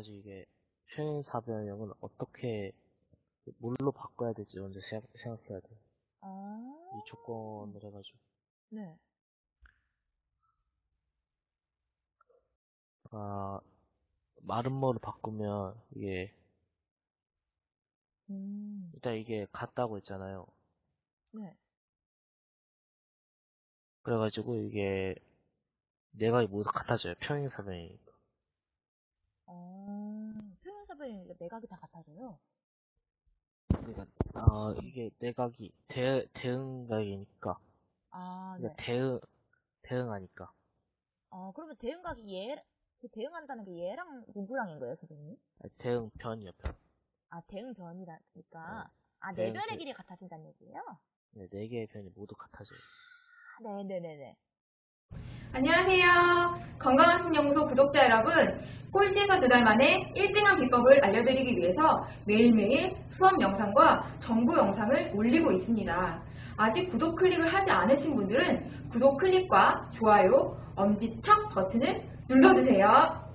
가지고 이게 평행사변형은 어떻게 뭘로 바꿔야 될지 먼저 생각, 생각해야 돼요. 아, 이 조건을 해가지고 네. 아 마름모를 바꾸면 이게 음, 일단 이게 같다고 했잖아요. 네. 그래가지고 이게 내가 모두 같아져요. 평행사변이니까. 어, 표현사변이니까 내각이 다 같아져요. 그러니까 아 이게 내각이 대 대응각이니까 아, 네. 그러니까 대응 대응하니까 어, 그러면 대응각이 얘, 그 대응한다는 게 얘랑 누구랑인 거예요, 선생님? 아니, 대응 변이요 변. 아, 대응 변이라니까. 네. 아, 대응 네 변의 그- 길이 같아진다는 얘기예요? 네, 네 개의 변이 모두 같아져요. 아, 네네네네. 안녕하세요. 건강한 신연구소 구독자 여러분. 꼴찌에서 두 달 만에 1등한 비법을 알려드리기 위해서 매일매일 수업 영상과 정보 영상을 올리고 있습니다. 아직 구독 클릭을 하지 않으신 분들은 구독 클릭과 좋아요, 엄지척 버튼을 눌러주세요.